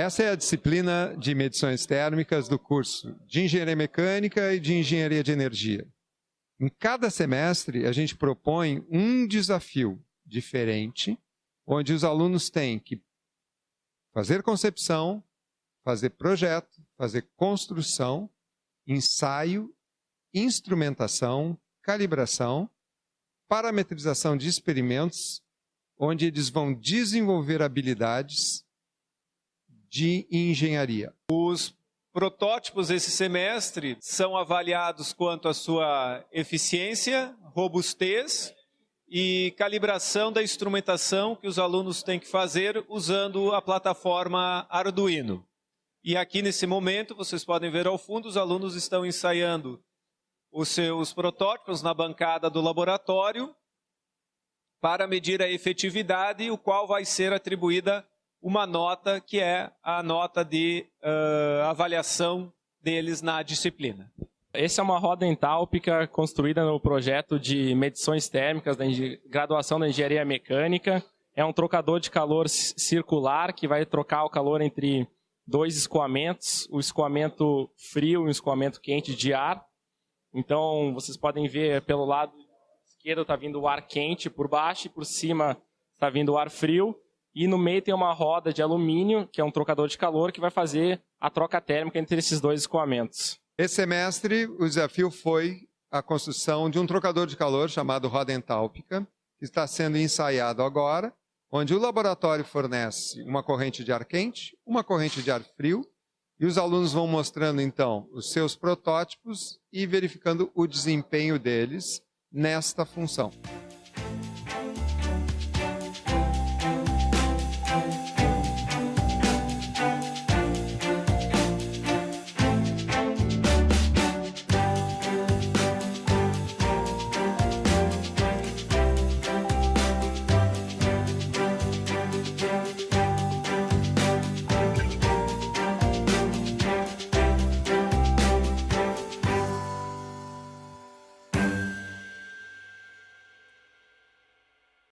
Essa é a disciplina de medições térmicas do curso de Engenharia Mecânica e de Engenharia de Energia. Em cada semestre, a gente propõe um desafio diferente, onde os alunos têm que fazer concepção, fazer projeto, fazer construção, ensaio, instrumentação, calibração, parametrização de experimentos, onde eles vão desenvolver habilidades de engenharia. Os protótipos esse semestre são avaliados quanto à sua eficiência, robustez e calibração da instrumentação que os alunos têm que fazer usando a plataforma Arduino. E aqui nesse momento, vocês podem ver ao fundo, os alunos estão ensaiando os seus protótipos na bancada do laboratório para medir a efetividade, o qual vai ser atribuída uma nota que é a nota de uh, avaliação deles na disciplina. Essa é uma roda entálpica construída no projeto de medições térmicas da graduação da engenharia mecânica. É um trocador de calor circular que vai trocar o calor entre dois escoamentos, o escoamento frio e o escoamento quente de ar. Então, vocês podem ver pelo lado esquerdo está vindo o ar quente por baixo e por cima está vindo o ar frio. E no meio tem uma roda de alumínio, que é um trocador de calor, que vai fazer a troca térmica entre esses dois escoamentos. Esse semestre, o desafio foi a construção de um trocador de calor chamado roda entálpica, que está sendo ensaiado agora, onde o laboratório fornece uma corrente de ar quente, uma corrente de ar frio, e os alunos vão mostrando, então, os seus protótipos e verificando o desempenho deles nesta função.